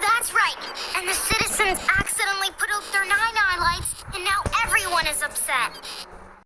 That's right. And the citizens accidentally put out their nine-eye lights, and now everyone is upset.